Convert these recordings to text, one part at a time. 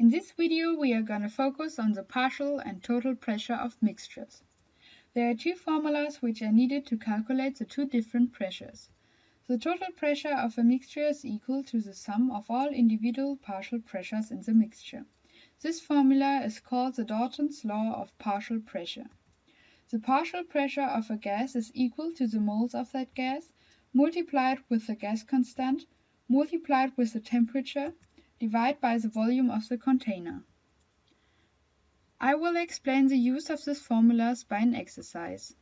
In this video we are going to focus on the partial and total pressure of mixtures. There are two formulas which are needed to calculate the two different pressures. The total pressure of a mixture is equal to the sum of all individual partial pressures in the mixture. This formula is called the Dalton's law of partial pressure. The partial pressure of a gas is equal to the moles of that gas multiplied with the gas constant multiplied with the temperature divided by the volume of the container. I will explain the use of these formulas by an exercise.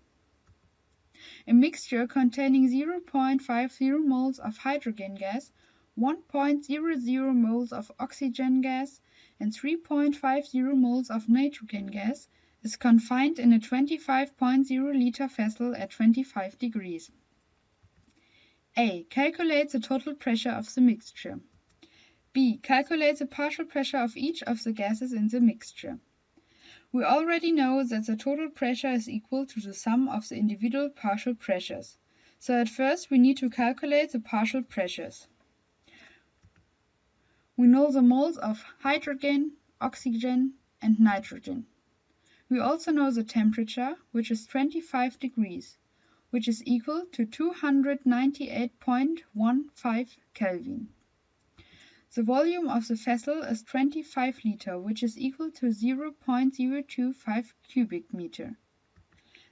A mixture containing 0.50 moles of hydrogen gas, 1.00 moles of oxygen gas, and 3.50 moles of nitrogen gas is confined in a 25.0 liter vessel at 25 degrees. A. Calculate the total pressure of the mixture. B. Calculate the partial pressure of each of the gases in the mixture. We already know that the total pressure is equal to the sum of the individual partial pressures, so at first we need to calculate the partial pressures. We know the moles of hydrogen, oxygen, and nitrogen. We also know the temperature, which is 25 degrees, which is equal to 298.15 Kelvin. The volume of the vessel is 25 liter, which is equal to 0.025 cubic meter.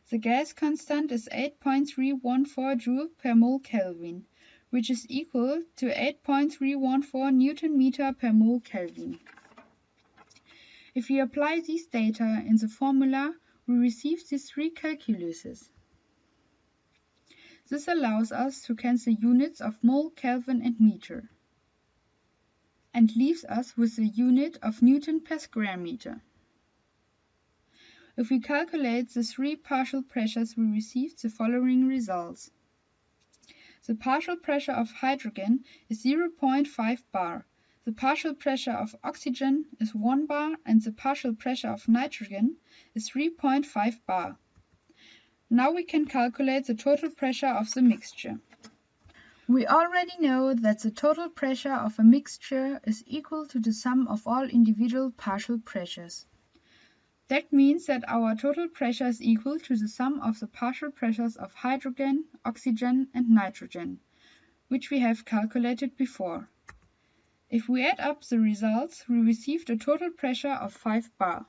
The gas constant is 8.314 joule per mole Kelvin, which is equal to 8.314 Newton meter per mole Kelvin. If we apply these data in the formula, we receive these three calculuses. This allows us to cancel units of mole, Kelvin and meter and leaves us with the unit of Newton per square meter. If we calculate the three partial pressures we receive the following results. The partial pressure of hydrogen is 0.5 bar, the partial pressure of oxygen is 1 bar and the partial pressure of nitrogen is 3.5 bar. Now we can calculate the total pressure of the mixture. We already know that the total pressure of a mixture is equal to the sum of all individual partial pressures. That means that our total pressure is equal to the sum of the partial pressures of hydrogen, oxygen and nitrogen, which we have calculated before. If we add up the results, we receive a total pressure of 5 bar.